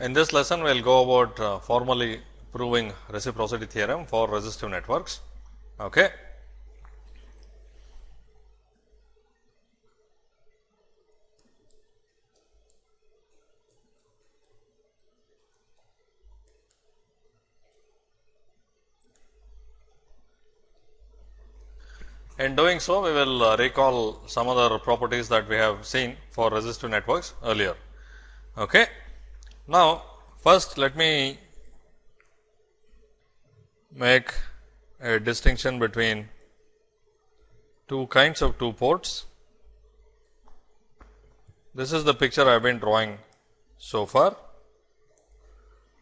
In this lesson, we will go about uh, formally proving reciprocity theorem for resistive networks. Okay. In doing so, we will uh, recall some other properties that we have seen for resistive networks earlier. Okay. Now, first let me make a distinction between two kinds of two ports. This is the picture I have been drawing so far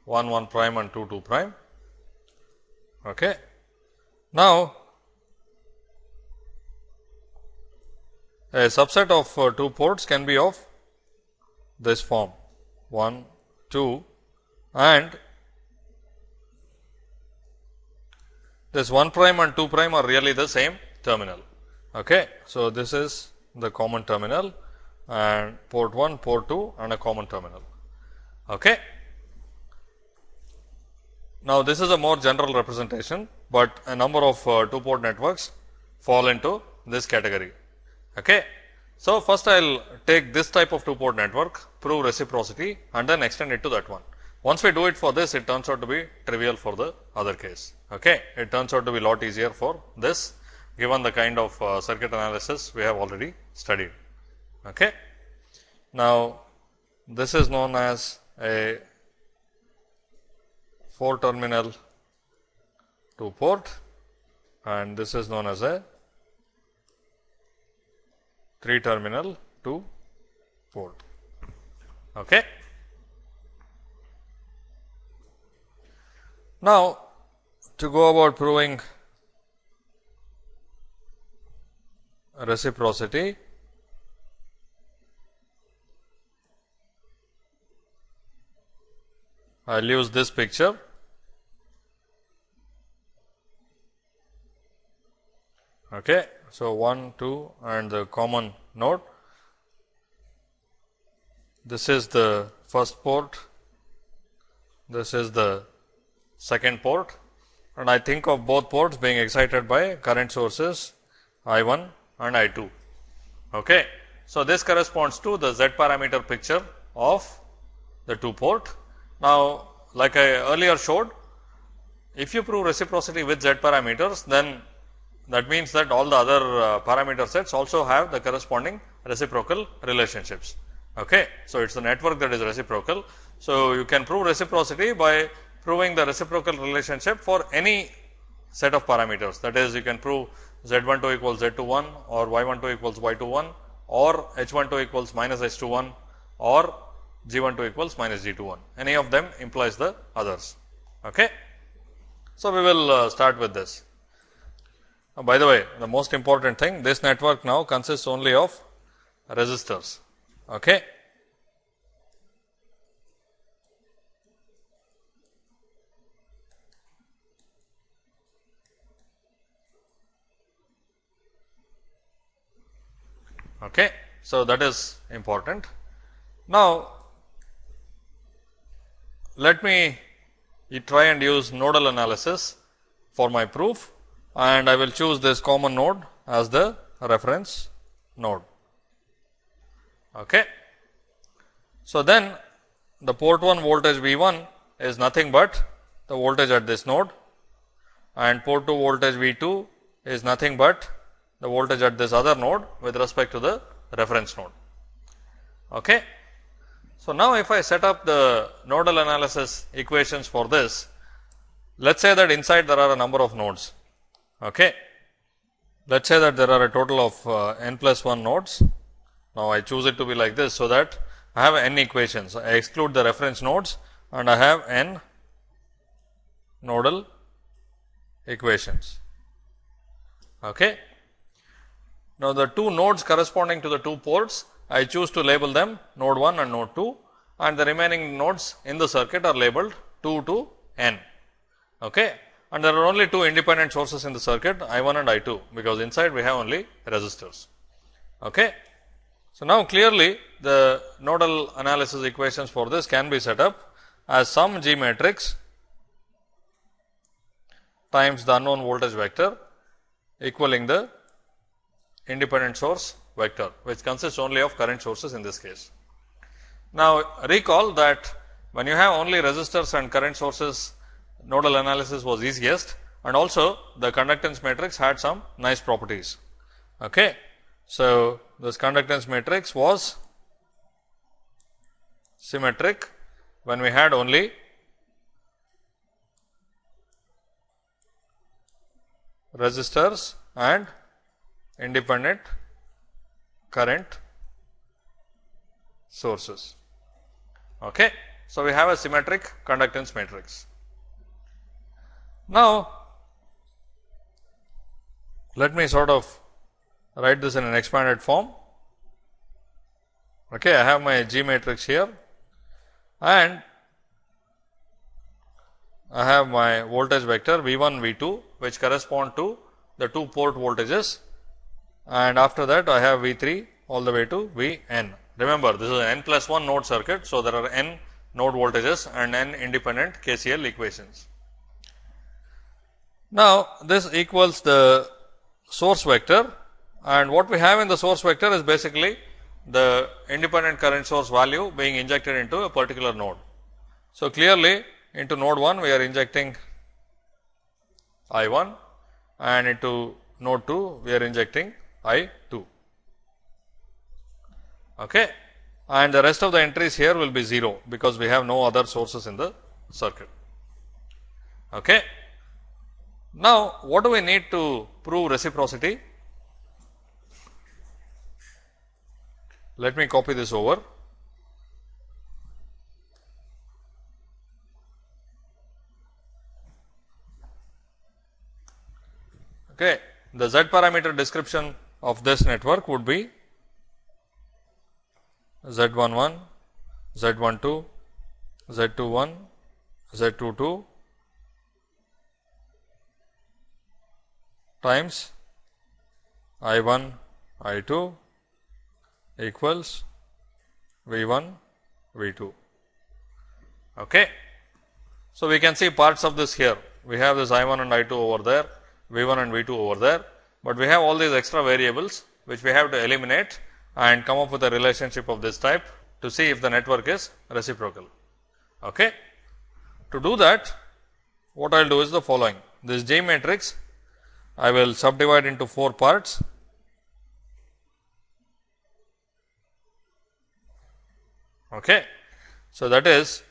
1 1 prime and 2 2 prime. Okay. Now, a subset of uh, two ports can be of this form 1 2 and this 1 prime and 2 prime are really the same terminal. Okay. So, this is the common terminal and port 1, port 2 and a common terminal. Okay. Now, this is a more general representation, but a number of uh, two port networks fall into this category. Okay. So, first I will take this type of two port network, prove reciprocity and then extend it to that one. Once we do it for this, it turns out to be trivial for the other case. Okay. It turns out to be lot easier for this, given the kind of uh, circuit analysis we have already studied. Okay. Now, this is known as a 4 terminal 2 port and this is known as a 3 terminal two port. Okay. Now, to go about proving reciprocity, I will use this picture. Okay. So, 1, 2 and the common node. This is the first port, this is the second port and I think of both ports being excited by current sources I 1 and I 2. Okay. So, this corresponds to the Z parameter picture of the two port. Now, like I earlier showed, if you prove reciprocity with Z parameters, then that means that all the other uh, parameter sets also have the corresponding reciprocal relationships. Okay. So, it is the network that is reciprocal. So, you can prove reciprocity by proving the reciprocal relationship for any set of parameters. That is, you can prove z 1 2 equals z 2 1 or y 1 2 equals y 2 1 or h 1 2 equals minus h 2 1 or g 1 2 equals minus g 2 1. Any of them implies the others. Okay. So, we will uh, start with this. Uh, by the way, the most important thing this network now consists only of resistors. Okay. Okay. So, that is important. Now, let me try and use nodal analysis for my proof and I will choose this common node as the reference node. Okay. So, then the port 1 voltage V 1 is nothing but the voltage at this node and port 2 voltage V 2 is nothing but the voltage at this other node with respect to the reference node. Okay. So, now if I set up the nodal analysis equations for this, let us say that inside there are a number of nodes. Okay. Let us say that there are a total of uh, n plus 1 nodes. Now, I choose it to be like this, so that I have n equations. I exclude the reference nodes and I have n nodal equations. Okay. Now, the two nodes corresponding to the two ports, I choose to label them node 1 and node 2 and the remaining nodes in the circuit are labeled 2 to n. Okay. And there are only two independent sources in the circuit I 1 and I 2, because inside we have only resistors. Okay. So, now clearly the nodal analysis equations for this can be set up as some G matrix times the unknown voltage vector equaling the independent source vector, which consists only of current sources in this case. Now, recall that when you have only resistors and current sources, nodal analysis was easiest and also the conductance matrix had some nice properties. Okay. So, this conductance matrix was symmetric when we had only resistors and independent current sources. Okay. So, we have a symmetric conductance matrix. Now, let me sort of write this in an expanded form. Okay, I have my G matrix here and I have my voltage vector V 1 V 2 which correspond to the two port voltages and after that I have V 3 all the way to V n. Remember this is an n plus 1 node circuit. So, there are n node voltages and n independent KCL equations. Now, this equals the source vector and what we have in the source vector is basically the independent current source value being injected into a particular node. So, clearly into node 1 we are injecting I 1 and into node 2 we are injecting I 2 okay. and the rest of the entries here will be 0 because we have no other sources in the circuit. Okay. Now, what do we need to prove reciprocity? Let me copy this over. Okay. The Z parameter description of this network would be Z11, Z12, Z21, Z22, times I 1 I 2 equals V 1 V 2. Okay. So, we can see parts of this here. We have this I 1 and I 2 over there, V 1 and V 2 over there, but we have all these extra variables which we have to eliminate and come up with a relationship of this type to see if the network is reciprocal. Okay. To do that, what I will do is the following. This G matrix I will subdivide into 4 parts. Okay. So, that is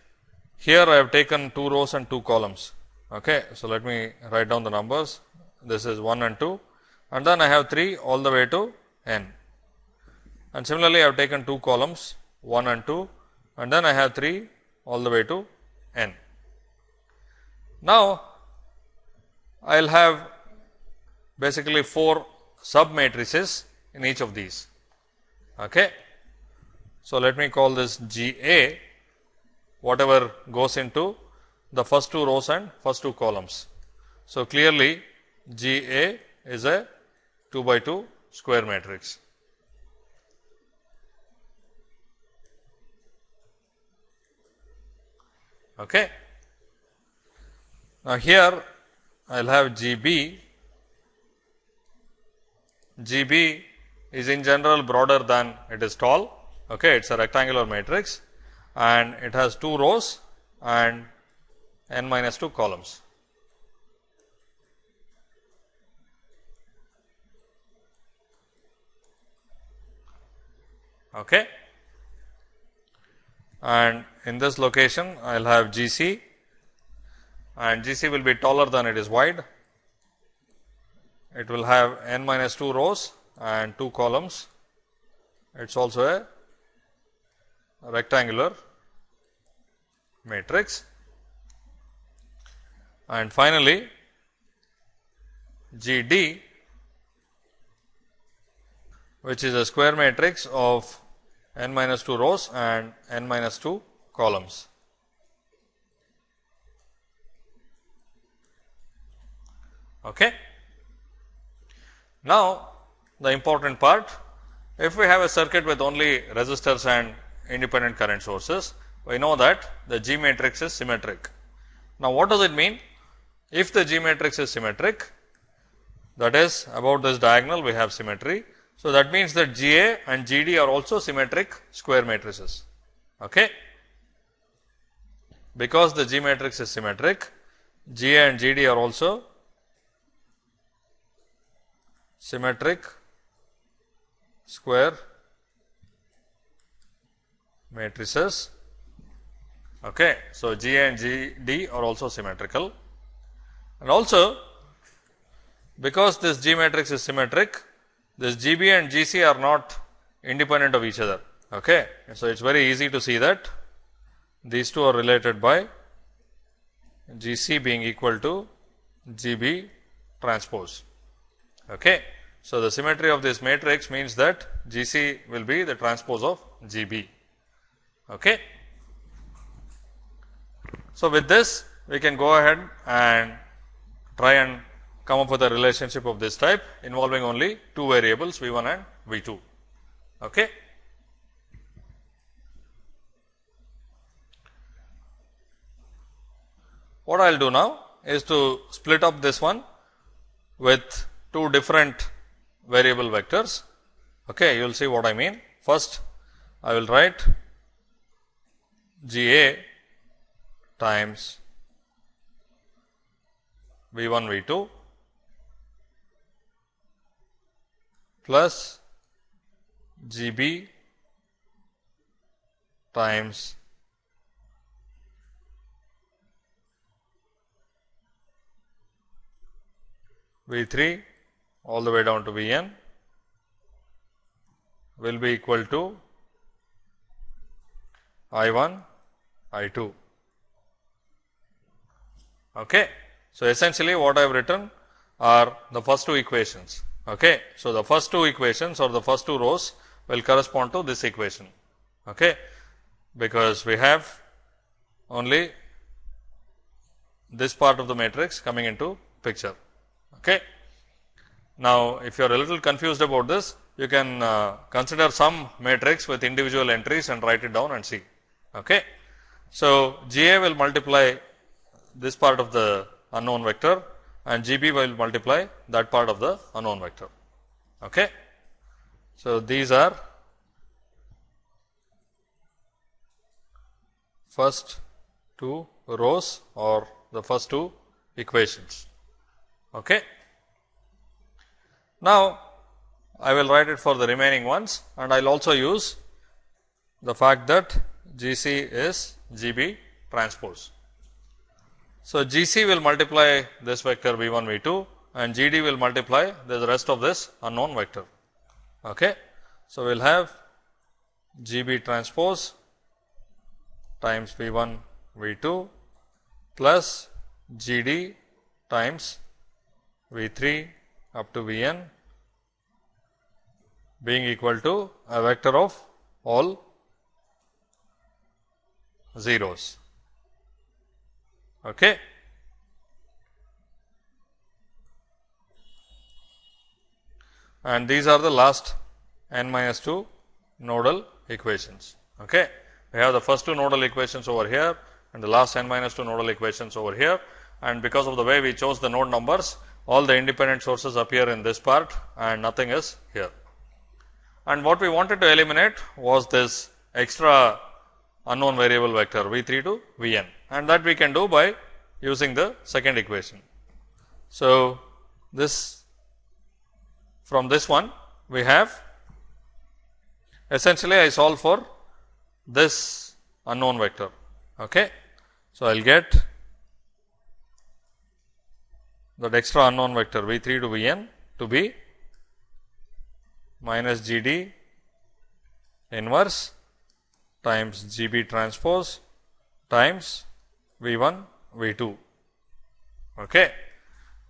here I have taken 2 rows and 2 columns. Okay. So, let me write down the numbers this is 1 and 2 and then I have 3 all the way to n. And similarly, I have taken 2 columns 1 and 2 and then I have 3 all the way to n. Now, I will have basically 4 sub matrices in each of these. Okay. So, let me call this G A whatever goes into the first two rows and first two columns. So, clearly G A is a 2 by 2 square matrix. Okay. Now, here I will have G B G B is in general broader than it is tall. Okay, it is a rectangular matrix and it has 2 rows and n minus 2 columns. Okay. And in this location, I will have G C and G C will be taller than it is wide it will have n minus 2 rows and 2 columns. It is also a rectangular matrix. And finally, G D which is a square matrix of n minus 2 rows and n minus 2 columns. Okay. Now, the important part if we have a circuit with only resistors and independent current sources, we know that the G matrix is symmetric. Now, what does it mean? If the G matrix is symmetric, that is about this diagonal we have symmetry. So, that means that G A and G D are also symmetric square matrices. Okay. Because the G matrix is symmetric, G A and G D are also symmetric square matrices. Okay. So, G and G D are also symmetrical and also because this G matrix is symmetric, this G B and G C are not independent of each other. Okay. So, it is very easy to see that these two are related by G C being equal to G B transpose. Okay. So, the symmetry of this matrix means that G C will be the transpose of G B. Okay. So, with this we can go ahead and try and come up with a relationship of this type involving only two variables V 1 and V 2. Okay. What I will do now is to split up this one with two different variable vectors. Okay, you will see what I mean. First, I will write G A times V 1 V 2 plus G B times V 3 all the way down to V n will be equal to I 1 I 2. Okay. So, essentially what I have written are the first two equations. Okay. So, the first two equations or the first two rows will correspond to this equation, okay, because we have only this part of the matrix coming into picture. Okay. Now, if you are a little confused about this, you can uh, consider some matrix with individual entries and write it down and see. Okay. So, G A will multiply this part of the unknown vector and G B will multiply that part of the unknown vector. Okay. So, these are first two rows or the first two equations. Okay. Now, I will write it for the remaining ones and I will also use the fact that G C is G B transpose. So, G C will multiply this vector V 1 V 2 and G D will multiply the rest of this unknown vector. Okay. So, we will have G B transpose times V 1 V 2 plus G D times V 3 up to V n being equal to a vector of all zeros. Okay. And these are the last n minus 2 nodal equations. Okay. We have the first two nodal equations over here and the last n minus 2 nodal equations over here and because of the way we chose the node numbers all the independent sources appear in this part and nothing is here. And what we wanted to eliminate was this extra unknown variable vector v 3 to v n and that we can do by using the second equation. So, this from this one we have essentially I solve for this unknown vector. Okay. So, I will get that extra unknown vector v 3 to v n to be minus g d inverse times G B transpose times V 1 V 2. Okay.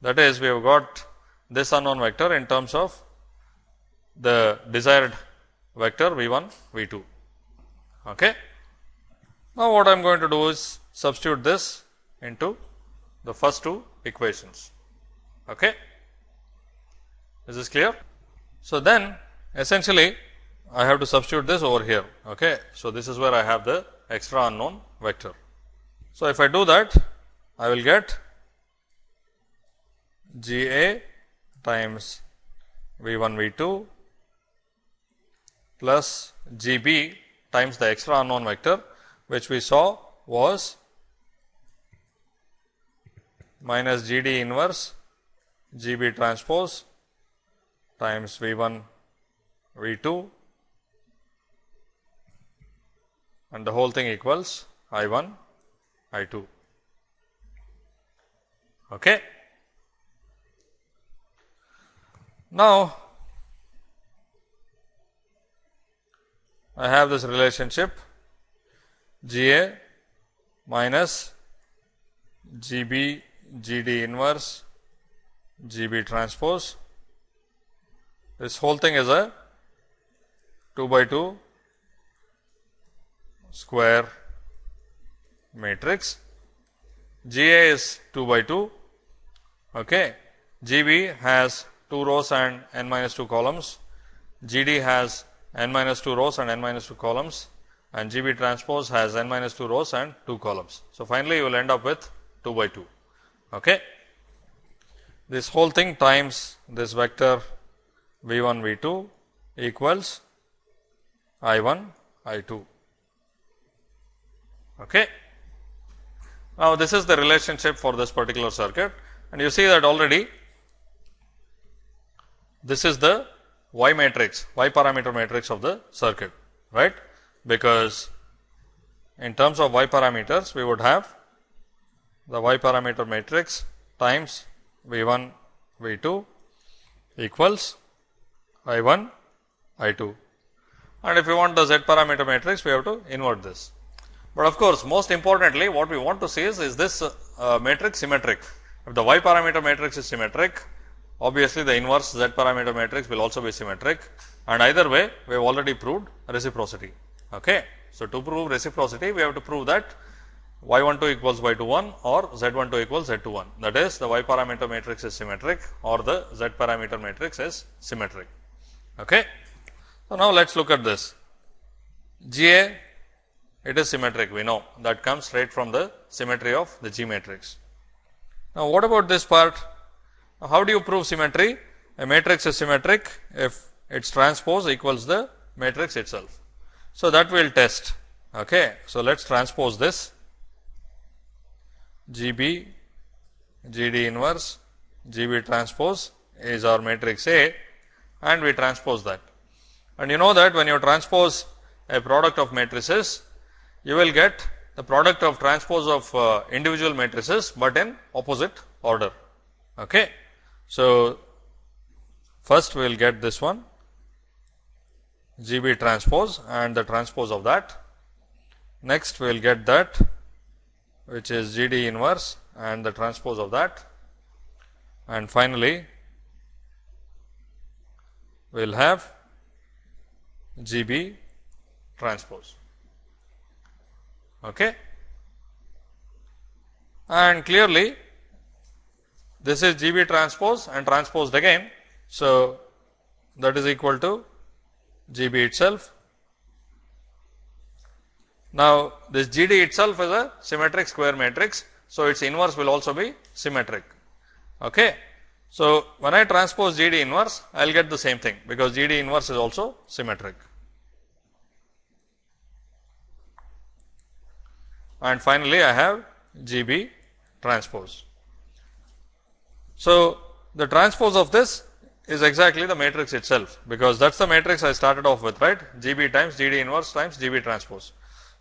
That is we have got this unknown vector in terms of the desired vector V 1 V 2. Okay. Now, what I am going to do is substitute this into the first two equations. Okay. Is this clear? So, then essentially I have to substitute this over here. Okay. So, this is where I have the extra unknown vector. So, if I do that, I will get G A times V 1 V 2 plus G B times the extra unknown vector, which we saw was minus G D inverse G B transpose times V 1 V 2 and the whole thing equals I 1 I 2. Okay. Now, I have this relationship G A minus G B G D inverse G B transpose. This whole thing is a 2 by 2 square matrix. G A is 2 by 2. Okay. G B has 2 rows and n minus 2 columns. G D has n minus 2 rows and n minus 2 columns and G B transpose has n minus 2 rows and 2 columns. So, finally, you will end up with 2 by 2. Okay. This whole thing times this vector v 1 v 2 equals I 1 I 2. Okay. Now, this is the relationship for this particular circuit and you see that already this is the y matrix, y parameter matrix of the circuit, right, because in terms of y parameters we would have the y parameter matrix times V 1 V 2 equals I 1 I 2 and if you want the z parameter matrix we have to invert this. But of course, most importantly what we want to see is, is this uh, matrix symmetric. If the y parameter matrix is symmetric, obviously the inverse z parameter matrix will also be symmetric and either way we have already proved reciprocity. Okay. So, to prove reciprocity we have to prove that y 1 2 equals y 2 1 or z 1 2 equals z 2 1 that is the y parameter matrix is symmetric or the z parameter matrix is symmetric. Okay. So, now let us look at this G A it is symmetric we know that comes straight from the symmetry of the G matrix. Now, what about this part how do you prove symmetry? A matrix is symmetric if its transpose equals the matrix itself. So, that we will test. Okay. So, let us transpose this G B G D inverse G B transpose is our matrix A and we transpose that. And you know that when you transpose a product of matrices, you will get the product of transpose of uh, individual matrices, but in opposite order. Okay. So, first we will get this one G B transpose and the transpose of that. Next we will get that which is G D inverse and the transpose of that and finally, we will have G B transpose. Okay. And clearly, this is G B transpose and transposed again. So, that is equal to G B itself. Now, this G D itself is a symmetric square matrix. So, its inverse will also be symmetric. Okay. So, when I transpose G D inverse, I will get the same thing because G D inverse is also symmetric. And finally, I have G B transpose. So, the transpose of this is exactly the matrix itself, because that is the matrix I started off with right G B times G D inverse times G B transpose.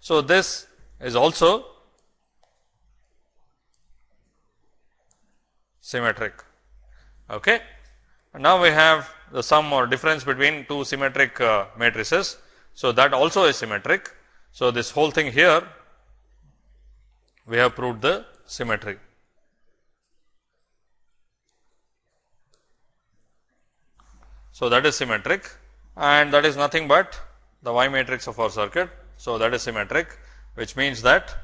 So, this is also symmetric. Okay. Now, we have the sum or difference between two symmetric uh, matrices. So, that also is symmetric. So, this whole thing here we have proved the symmetry. So, that is symmetric and that is nothing but the y matrix of our circuit. So, that is symmetric which means that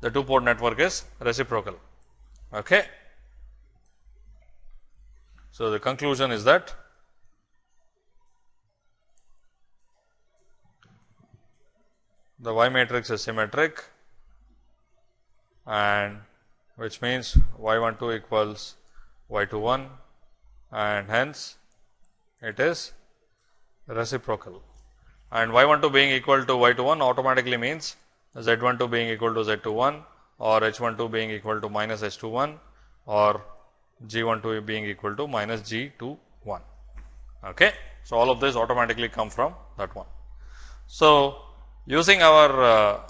the two port network is reciprocal. Okay. So, the conclusion is that the Y matrix is symmetric and which means y 1 2 equals y 2 1 and hence it is reciprocal and y 1 2 being equal to y 2 1 automatically means z 1 2 being equal to z 2 1 or h 1 2 being equal to minus h 2 1 or g 1 2 being equal to minus g 2 1. Okay. So, all of this automatically come from that one. So, using our uh,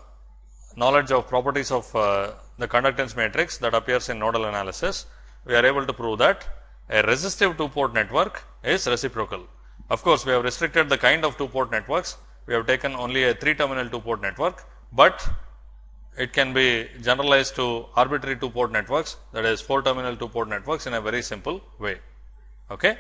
knowledge of properties of uh, the conductance matrix that appears in nodal analysis, we are able to prove that a resistive two port network is reciprocal. Of course, we have restricted the kind of two port networks, we have taken only a 3 terminal two port network, but it can be generalized to arbitrary two port networks that is 4 terminal two port networks in a very simple way. Okay.